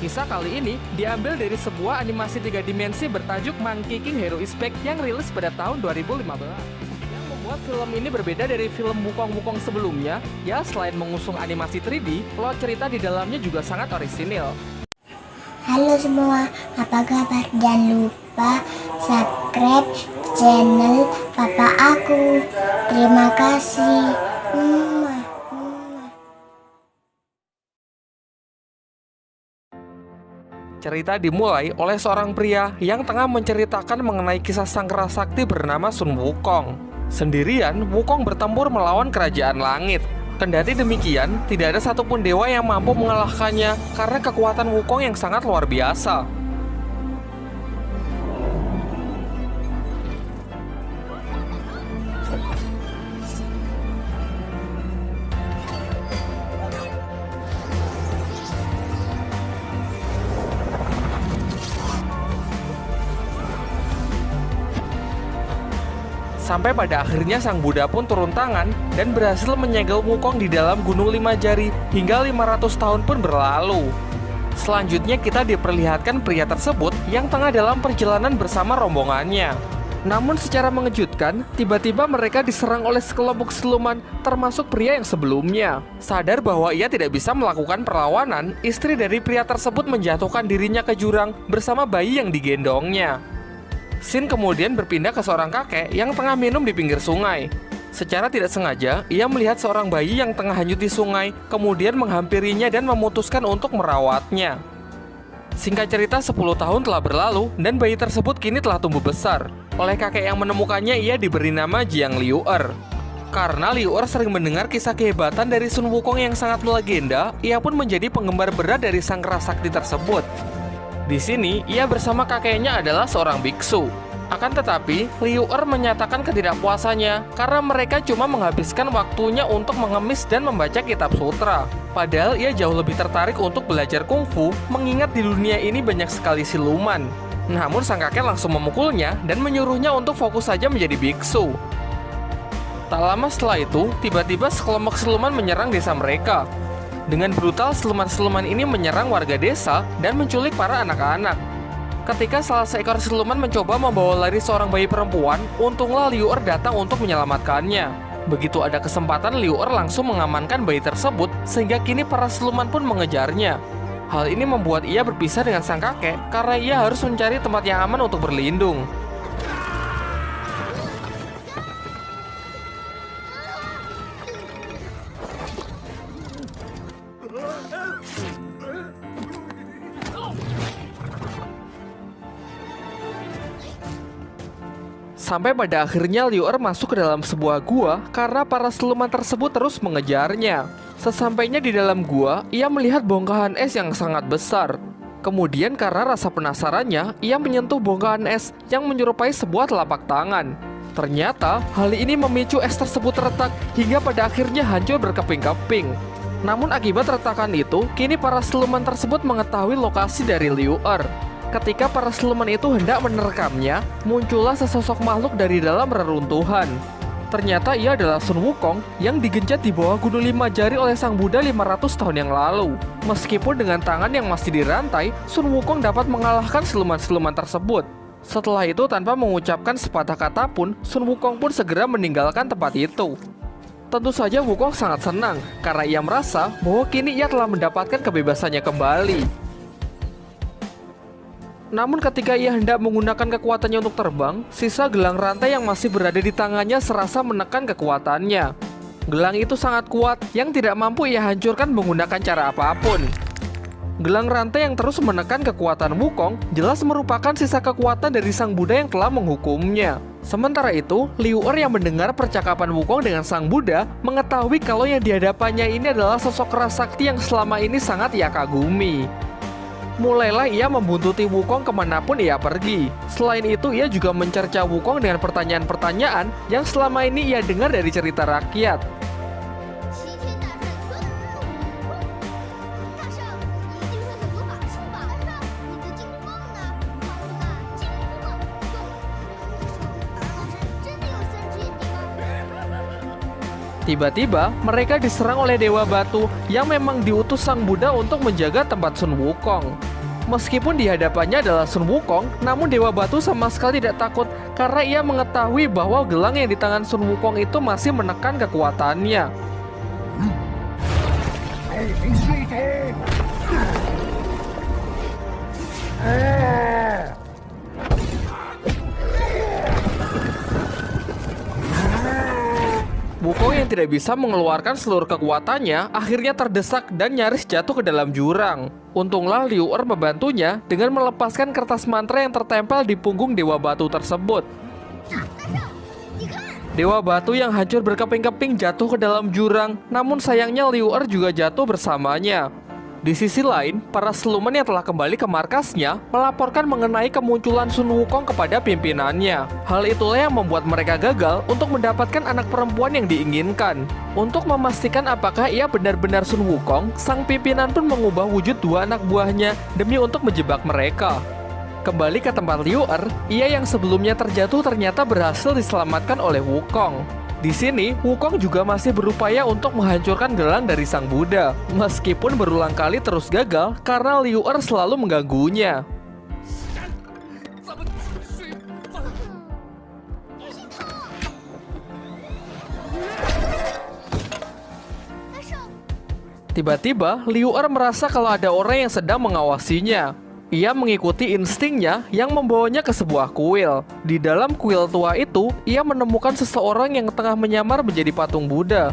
Kisah kali ini diambil dari sebuah animasi tiga dimensi bertajuk Monkey King Hero is Back yang rilis pada tahun 2015. Yang membuat film ini berbeda dari film Wukong-Wukong sebelumnya, ya selain mengusung animasi 3D, plot cerita di dalamnya juga sangat orisinil. Halo semua, apa kabar? Jangan lupa subscribe channel papa aku. Terima kasih. Mwah, Cerita dimulai oleh seorang pria yang tengah menceritakan mengenai kisah sang sakti bernama Sun Wukong. Sendirian, Wukong bertempur melawan kerajaan langit. Kendati demikian, tidak ada satupun dewa yang mampu mengalahkannya karena kekuatan Wukong yang sangat luar biasa. Sampai pada akhirnya sang Buddha pun turun tangan dan berhasil menyegel Wukong di dalam Gunung Lima Jari hingga 500 tahun pun berlalu. Selanjutnya kita diperlihatkan pria tersebut yang tengah dalam perjalanan bersama rombongannya. Namun secara mengejutkan, tiba-tiba mereka diserang oleh sekelompok siluman termasuk pria yang sebelumnya. Sadar bahwa ia tidak bisa melakukan perlawanan, istri dari pria tersebut menjatuhkan dirinya ke jurang bersama bayi yang digendongnya. Sin kemudian berpindah ke seorang kakek yang tengah minum di pinggir sungai. Secara tidak sengaja, ia melihat seorang bayi yang tengah hanyut di sungai, kemudian menghampirinya dan memutuskan untuk merawatnya. Singkat cerita, 10 tahun telah berlalu dan bayi tersebut kini telah tumbuh besar. Oleh kakek yang menemukannya, ia diberi nama Jiang Liuer. Karena Liuer sering mendengar kisah kehebatan dari Sun Wukong yang sangat melegenda, ia pun menjadi penggemar berat dari sang sakti tersebut. Di sini, ia bersama kakeknya adalah seorang biksu. Akan tetapi, Liu Er menyatakan ketidakpuasannya karena mereka cuma menghabiskan waktunya untuk mengemis dan membaca kitab sutra. Padahal ia jauh lebih tertarik untuk belajar kungfu, mengingat di dunia ini banyak sekali siluman. Namun sang kakek langsung memukulnya dan menyuruhnya untuk fokus saja menjadi biksu. Tak lama setelah itu, tiba-tiba sekelompok siluman menyerang desa mereka. Dengan brutal, siluman-siluman ini menyerang warga desa dan menculik para anak-anak. Ketika salah seekor siluman mencoba membawa lari seorang bayi perempuan, untunglah Liu Er datang untuk menyelamatkannya. Begitu ada kesempatan, Liu Er langsung mengamankan bayi tersebut, sehingga kini para siluman pun mengejarnya. Hal ini membuat ia berpisah dengan sang kakek karena ia harus mencari tempat yang aman untuk berlindung. Sampai pada akhirnya Liu Er masuk ke dalam sebuah gua karena para siluman tersebut terus mengejarnya. Sesampainya di dalam gua, ia melihat bongkahan es yang sangat besar. Kemudian karena rasa penasarannya, ia menyentuh bongkahan es yang menyerupai sebuah telapak tangan. Ternyata, hal ini memicu es tersebut retak hingga pada akhirnya hancur berkeping-keping. Namun akibat retakan itu, kini para siluman tersebut mengetahui lokasi dari Liu Er. Ketika para siluman itu hendak menerkamnya, muncullah sesosok makhluk dari dalam reruntuhan. Ternyata ia adalah Sun Wukong yang digenjat di bawah gunung lima jari oleh sang Buddha 500 tahun yang lalu. Meskipun dengan tangan yang masih dirantai, Sun Wukong dapat mengalahkan siluman-siluman tersebut. Setelah itu tanpa mengucapkan sepatah kata pun, Sun Wukong pun segera meninggalkan tempat itu. Tentu saja Wukong sangat senang karena ia merasa bahwa kini ia telah mendapatkan kebebasannya kembali. Namun ketika ia hendak menggunakan kekuatannya untuk terbang, sisa gelang rantai yang masih berada di tangannya serasa menekan kekuatannya. Gelang itu sangat kuat yang tidak mampu ia hancurkan menggunakan cara apa pun. Gelang rantai yang terus menekan kekuatan Wukong jelas merupakan sisa kekuatan dari sang Buddha yang telah menghukumnya. Sementara itu, Liu Er yang mendengar percakapan Wukong dengan sang Buddha mengetahui kalau yang dihadapannya ini adalah sosok sakti yang selama ini sangat ia kagumi. Mulailah ia membuntuti Wukong ke mana pun ia pergi. Selain itu, ia juga mencerca Wukong dengan pertanyaan-pertanyaan yang selama ini ia dengar dari cerita rakyat. Tiba-tiba, mereka diserang oleh Dewa Batu yang memang diutus Sang Buddha untuk menjaga tempat Sun Wukong. Meskipun di hadapannya adalah Sun Wukong, namun Dewa Batu sama sekali tidak takut karena ia mengetahui bahwa gelang yang di tangan Sun Wukong itu masih menekan kekuatannya. Wukong tidak bisa mengeluarkan seluruh kekuatannya akhirnya terdesak dan nyaris jatuh ke dalam jurang. Untunglah Liu Er membantunya dengan melepaskan kertas mantra yang tertempel di punggung Dewa Batu tersebut. Dewa Batu yang hancur berkeping-keping jatuh ke dalam jurang, namun sayangnya Liu Er juga jatuh bersamanya. Di sisi lain, para siluman yang telah kembali ke markasnya melaporkan mengenai kemunculan Sun Wukong kepada pimpinannya. Hal itulah yang membuat mereka gagal untuk mendapatkan anak perempuan yang diinginkan. Untuk memastikan apakah ia benar-benar Sun Wukong, sang pimpinan pun mengubah wujud dua anak buahnya demi untuk menjebak mereka. Kembali ke tempat Liu Er, ia yang sebelumnya terjatuh ternyata berhasil diselamatkan oleh Wukong. Di sini, Wukong juga masih berupaya untuk menghancurkan gelang dari sang Buddha, meskipun berulang kali terus gagal karena Liu Er selalu mengganggunya. Tiba-tiba, Liu Er merasa kalau ada orang yang sedang mengawasinya. Ia mengikuti instingnya yang membawanya ke sebuah kuil. Di dalam kuil tua itu, ia menemukan seseorang yang tengah menyamar menjadi patung Buddha.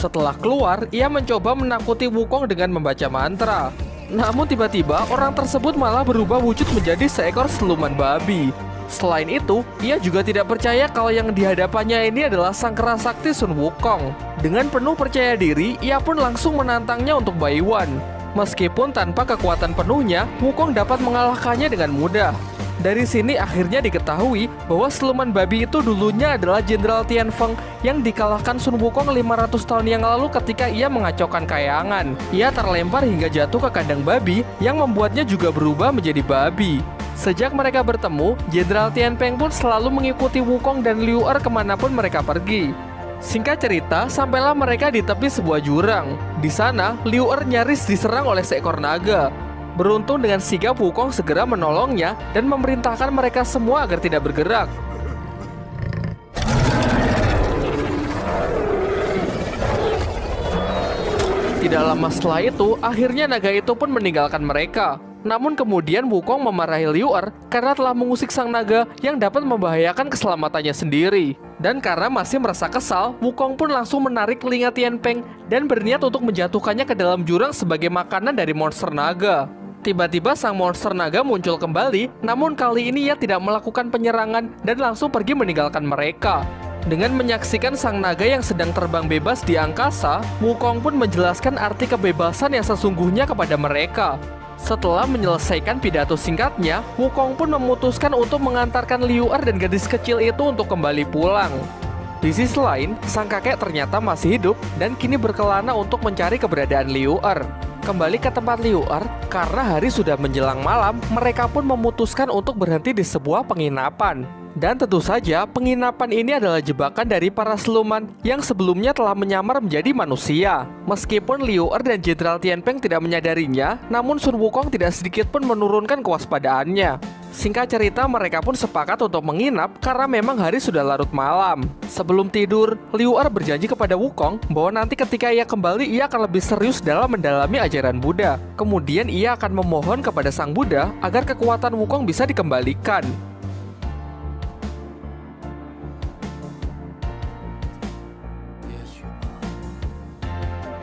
Setelah keluar, ia mencoba menakuti Wukong dengan membaca mantra. Namun tiba-tiba, orang tersebut malah berubah wujud menjadi seekor seluman babi. Selain itu, ia juga tidak percaya kalau yang dihadapannya ini adalah sang kerasakti Sun Wukong. Dengan penuh percaya diri, ia pun langsung menantangnya untuk Baiwan. Meskipun tanpa kekuatan penuhnya, Wukong dapat mengalahkannya dengan mudah. Dari sini akhirnya diketahui bahwa siluman babi itu dulunya adalah Jenderal Tian Feng yang dikalahkan Sun Wukong 500 tahun yang lalu ketika ia mengacaukan kayangan. Ia terlempar hingga jatuh ke kandang babi yang membuatnya juga berubah menjadi babi. Sejak mereka bertemu, Jenderal Tian Peng pun selalu mengikuti Wukong dan Liu Er ke mana pun mereka pergi. Singkat cerita, sampailah mereka di tepi sebuah jurang. Di sana, Liu Er nyaris diserang oleh seekor naga. Beruntung dengan sigap Wukong segera menolongnya dan memerintahkan mereka semua agar tidak bergerak. Tidak lama setelah itu, akhirnya naga itu pun meninggalkan mereka. Namun kemudian Wukong memarahi Liu Er karena telah mengusik sang naga yang dapat membahayakan keselamatannya sendiri. Dan karena masih merasa kesal, Wukong pun langsung menarik telinga Tian Peng dan berniat untuk menjatuhkannya ke dalam jurang sebagai makanan dari monster naga. Tiba-tiba sang monster naga muncul kembali, namun kali ini ia tidak melakukan penyerangan dan langsung pergi meninggalkan mereka. Dengan menyaksikan sang naga yang sedang terbang bebas di angkasa, Wukong pun menjelaskan arti kebebasan yang sesungguhnya kepada mereka. Setelah menyelesaikan pidato singkatnya, Wukong pun memutuskan untuk mengantarkan Liu Er dan gadis kecil itu untuk kembali pulang. Di sisi lain, sang kakek ternyata masih hidup dan kini berkelana untuk mencari keberadaan Liu Er. Kembali ke tempat Liu Er, karena hari sudah menjelang malam, mereka pun memutuskan untuk berhenti di sebuah penginapan. Dan tentu saja, penginapan ini adalah jebakan dari para siluman yang sebelumnya telah menyamar menjadi manusia. Meskipun Liu Er dan Jenderal Tian Peng tidak menyadarinya, namun Sun Wukong tidak sedikit pun menurunkan kewaspadaannya. Singkat cerita, mereka pun sepakat untuk menginap karena memang hari sudah larut malam. Sebelum tidur, Liu Er berjanji kepada Wukong bahwa nanti ketika ia kembali, ia akan lebih serius dalam mendalami ajaran Buddha. Kemudian ia akan memohon kepada Sang Buddha agar kekuatan Wukong bisa dikembalikan.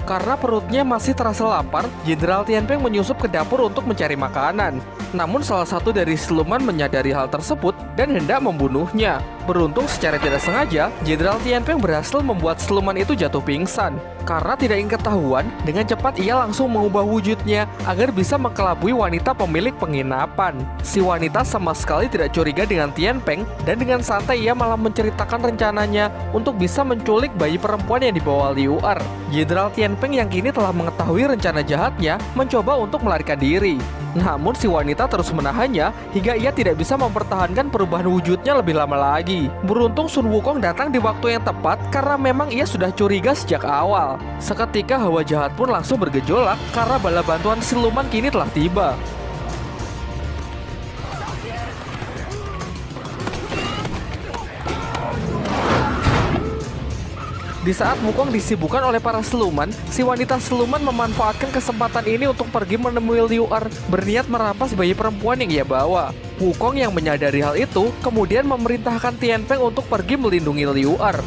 Karena perutnya masih terasa lapar, Jenderal Tianpeng menyusup ke dapur untuk mencari makanan. Namun salah satu dari siluman menyadari hal tersebut dan hendak membunuhnya. Beruntung secara tidak sengaja, Jenderal Tianpeng berhasil membuat siluman itu jatuh pingsan. Karena tidak ingin ketahuan, dengan cepat ia langsung mengubah wujudnya agar bisa mengkelabui wanita pemilik penginapan. Si wanita sama sekali tidak curiga dengan Tianpeng dan dengan santai ia malah menceritakan rencananya untuk bisa menculik bayi perempuan yang dibawa Liu Er. Jenderal Tianpeng yang kini telah mengetahui rencana jahatnya mencoba untuk melarikan diri. Namun si wanita terus menahannya hingga ia tidak bisa mempertahankan perubahan wujudnya lebih lama lagi. Beruntung Sun Wukong datang di waktu yang tepat karena memang ia sudah curiga sejak awal. Seketika hawa jahat pun langsung bergejolak karena bala bantuan siluman kini telah tiba. Di saat Wukong disibukkan oleh para siluman, si wanita siluman memanfaatkan kesempatan ini untuk pergi menemui Liu Er, berniat merampas bayi perempuan yang ia bawa. Wukong yang menyadari hal itu, kemudian memerintahkan Tian Peng untuk pergi melindungi Liu Er.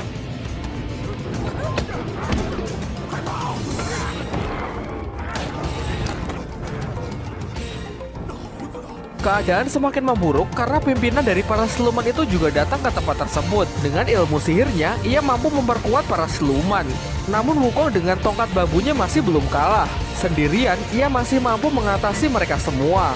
Keadaan semakin memburuk karena pimpinan dari para siluman itu juga datang ke tempat tersebut. Dengan ilmu sihirnya, ia mampu memperkuat para siluman. Namun Wukong dengan tongkat babunya masih belum kalah. Sendirian, ia masih mampu mengatasi mereka semua.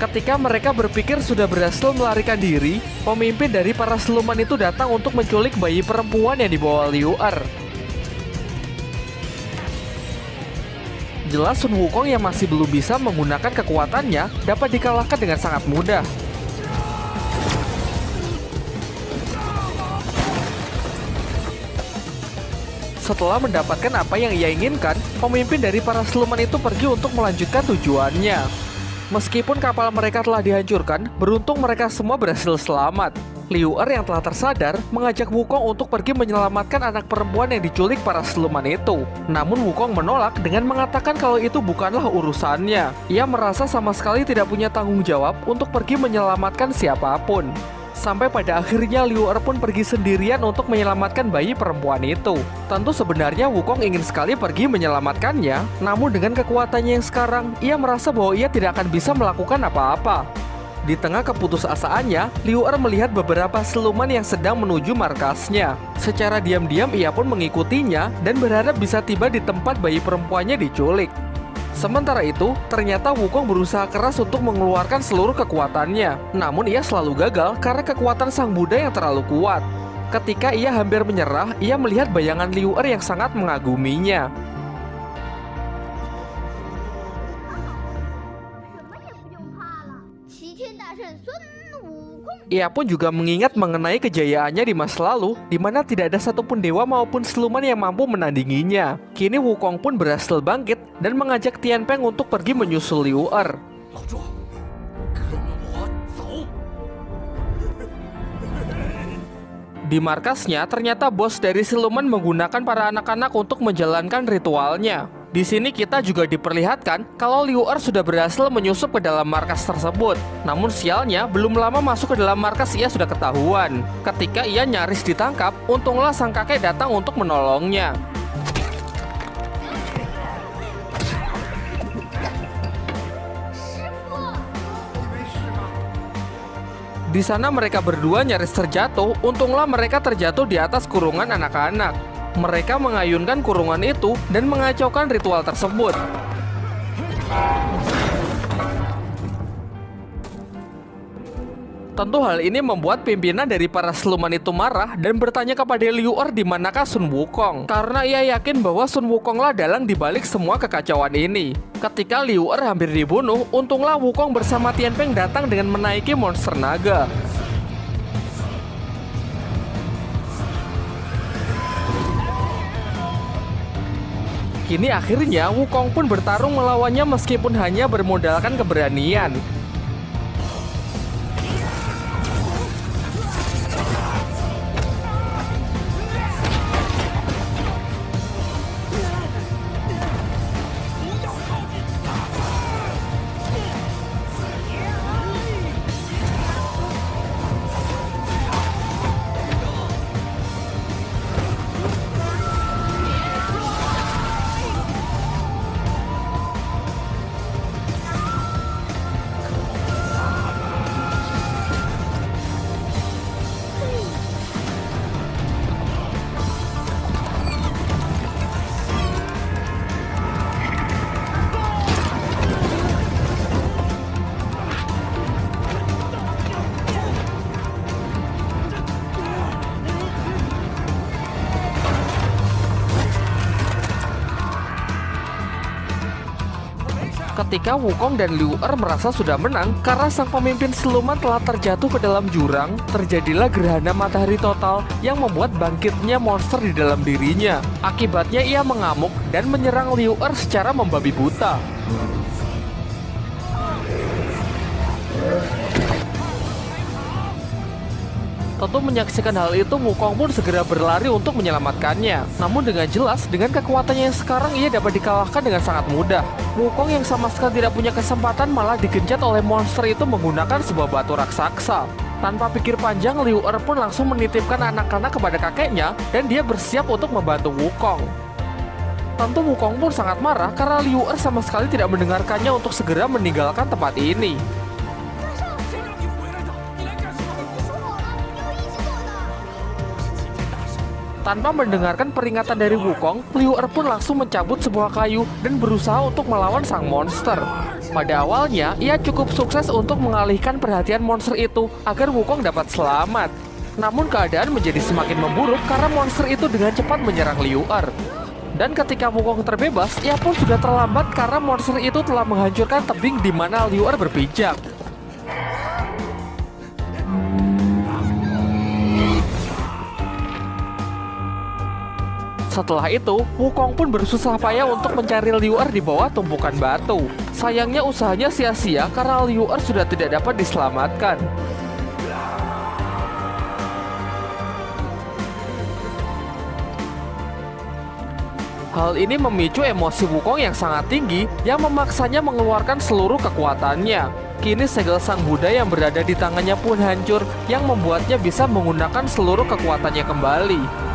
Ketika mereka berpikir sudah berhasil melarikan diri, pemimpin dari para siluman itu datang untuk menculik bayi perempuan yang dibawa Liu Er. Jelas Sun Wukong yang masih belum bisa menggunakan kekuatannya dapat dikalahkan dengan sangat mudah. Setelah mendapatkan apa yang ia inginkan, pemimpin dari para siluman itu pergi untuk melanjutkan tujuannya. Meskipun kapal mereka telah dihancurkan, beruntung mereka semua berhasil selamat. Liu Er yang telah tersadar mengajak Wukong untuk pergi menyelamatkan anak perempuan yang diculik para siluman itu. Namun Wukong menolak dengan mengatakan kalau itu bukanlah urusannya. Ia merasa sama sekali tidak punya tanggung jawab untuk pergi menyelamatkan siapa pun. Sampai pada akhirnya Liu Er pun pergi sendirian untuk menyelamatkan bayi perempuan itu. Tentu sebenarnya Wukong ingin sekali pergi menyelamatkannya, namun dengan kekuatannya yang sekarang, ia merasa bahwa ia tidak akan bisa melakukan apa-apa. Di tengah keputusasaannya, Liu Er melihat beberapa siluman yang sedang menuju markasnya. Secara diam-diam ia pun mengikutinya dan berharap bisa tiba di tempat bayi perempuannya diculik. Sementara itu, ternyata Wukong berusaha keras untuk mengeluarkan seluruh kekuatannya. Namun ia selalu gagal karena kekuatan sang Buddha yang terlalu kuat. Ketika ia hampir menyerah, ia melihat bayangan Liu Er yang sangat mengaguminya. Ia pun juga mengingat mengenai kejayaannya di masa lalu, di mana tidak ada satupun dewa maupun siluman yang mampu menandinginya. Kini Wukong pun berhasil bangkit dan mengajak Tian Peng untuk pergi menyusul Liu Er. Di markasnya, ternyata bos dari siluman menggunakan para anak-anak untuk menjalankan ritualnya. Di sini kita juga diperlihatkan kalau Liu Er sudah berhasil menyusup ke dalam markas tersebut. Namun sialnya, belum lama masuk ke dalam markas ia sudah ketahuan. Ketika ia nyaris ditangkap, untunglah sang kakek datang untuk menolongnya. Di sana mereka berdua nyaris terjatuh, untunglah mereka terjatuh di atas kurungan anak-anak. Mereka mengayunkan kurungan itu dan mengacaukan ritual tersebut. Tentu hal ini membuat pimpinan dari para siluman itu marah dan bertanya kepada Liu Er di manakah Sun Wukong. Karena ia yakin bahwa Sun Wukong lah dalang dibalik semua kekacauan ini. Ketika Liu Er hampir dibunuh, untunglah Wukong bersama Tian Peng datang dengan menaiki monster naga. Kini akhirnya Wukong pun bertarung melawannya meskipun hanya bermodalkan keberanian. Ketika Wukong dan Liu Er merasa sudah menang karena sang pemimpin siluman telah terjatuh ke dalam jurang, terjadilah gerhana matahari total yang membuat bangkitnya monster di dalam dirinya. Akibatnya ia mengamuk dan menyerang Liu Er secara membabi buta. Tentu menyaksikan hal itu, Wukong pun segera berlari untuk menyelamatkannya. Namun dengan jelas, dengan kekuatannya yang sekarang ia dapat dikalahkan dengan sangat mudah. Wukong yang sama sekali tidak punya kesempatan malah digenjat oleh monster itu menggunakan sebuah batu raksasa. Tanpa pikir panjang, Liu Er pun langsung menitipkan anak-anak kepada kakeknya dan dia bersiap untuk membantu Wukong. Tentu Wukong pun sangat marah karena Liu Er sama sekali tidak mendengarkannya untuk segera meninggalkan tempat ini. Tanpa mendengarkan peringatan dari Wukong, Liu Er pun langsung mencabut sebuah kayu dan berusaha untuk melawan sang monster. Pada awalnya, ia cukup sukses untuk mengalihkan perhatian monster itu agar Wukong dapat selamat. Namun keadaan menjadi semakin memburuk karena monster itu dengan cepat menyerang Liu Er. Dan ketika Wukong terbebas, ia pun sudah terlambat karena monster itu telah menghancurkan tebing di mana Liu Er berpijak. Setelah itu, Wukong pun bersusah payah untuk mencari Liu Er di bawah tumpukan batu. Sayangnya usahanya sia-sia karena Liu Er sudah tidak dapat diselamatkan. Hal ini memicu emosi Wukong yang sangat tinggi yang memaksanya mengeluarkan seluruh kekuatannya. Kini segel sang Buddha yang berada di tangannya pun hancur yang membuatnya bisa menggunakan seluruh kekuatannya kembali.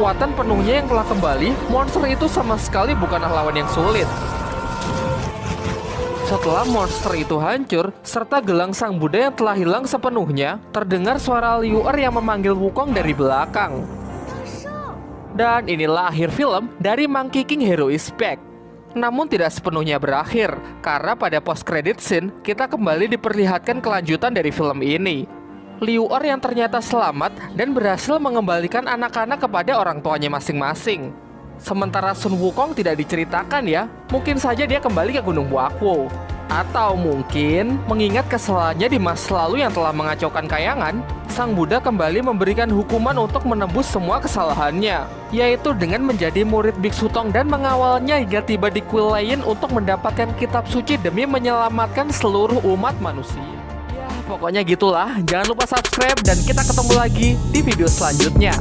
Kekuatan penuhnya yang telah kembali, monster itu sama sekali bukanlah lawan yang sulit. Setelah monster itu hancur, serta gelang sang Buddha yang telah hilang sepenuhnya, terdengar suara Liu Er yang memanggil Wukong dari belakang. Dan inilah akhir film dari Monkey King Hero is Back. Namun tidak sepenuhnya berakhir, karena pada post credit scene kita kembali diperlihatkan kelanjutan dari film ini. Liu Er yang ternyata selamat dan berhasil mengembalikan anak-anak kepada orang tuanya masing-masing. Sementara Sun Wukong tidak diceritakan ya, mungkin saja dia kembali ke Gunung Buakwo. Atau mungkin mengingat kesalahannya di masa lalu yang telah mengacaukan kayangan, Sang Buddha kembali memberikan hukuman untuk menebus semua kesalahannya, yaitu dengan menjadi murid Biksu Tong dan mengawalnya hingga tiba di kuil lain untuk mendapatkan kitab suci demi menyelamatkan seluruh umat manusia. Ya, pokoknya gitulah. Jangan lupa subscribe dan kita ketemu lagi di video selanjutnya.